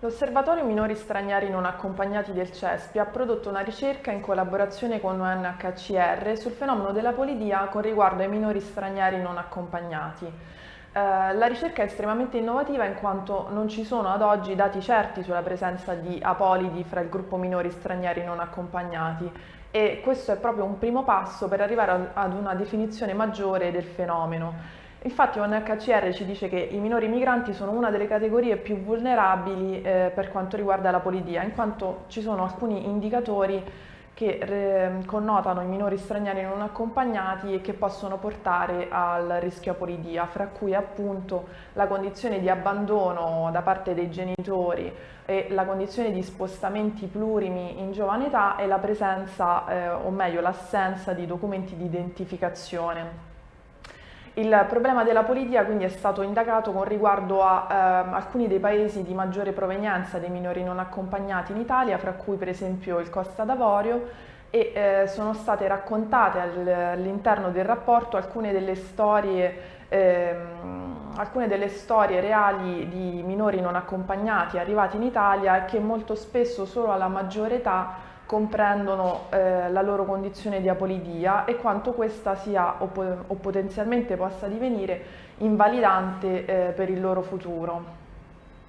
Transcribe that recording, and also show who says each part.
Speaker 1: L'Osservatorio Minori Stranieri Non Accompagnati del CESPI ha prodotto una ricerca in collaborazione con UNHCR sul fenomeno della polidia con riguardo ai minori stranieri non accompagnati. Eh, la ricerca è estremamente innovativa in quanto non ci sono ad oggi dati certi sulla presenza di apolidi fra il gruppo minori stranieri non accompagnati e questo è proprio un primo passo per arrivare ad una definizione maggiore del fenomeno. Infatti UNHCR ci dice che i minori migranti sono una delle categorie più vulnerabili eh, per quanto riguarda la polidia, in quanto ci sono alcuni indicatori che connotano i minori stranieri non accompagnati e che possono portare al rischio apolidia, fra cui appunto la condizione di abbandono da parte dei genitori e la condizione di spostamenti plurimi in giovane età e la presenza, eh, o meglio l'assenza di documenti di identificazione. Il problema della politica quindi è stato indagato con riguardo a eh, alcuni dei paesi di maggiore provenienza dei minori non accompagnati in Italia, fra cui per esempio il Costa d'Avorio, e eh, sono state raccontate all'interno del rapporto alcune delle storie ehm, alcune delle storie reali di minori non accompagnati arrivati in Italia che molto spesso solo alla maggiore età comprendono eh, la loro condizione di apolidia e quanto questa sia o, o potenzialmente possa divenire invalidante eh, per il loro futuro.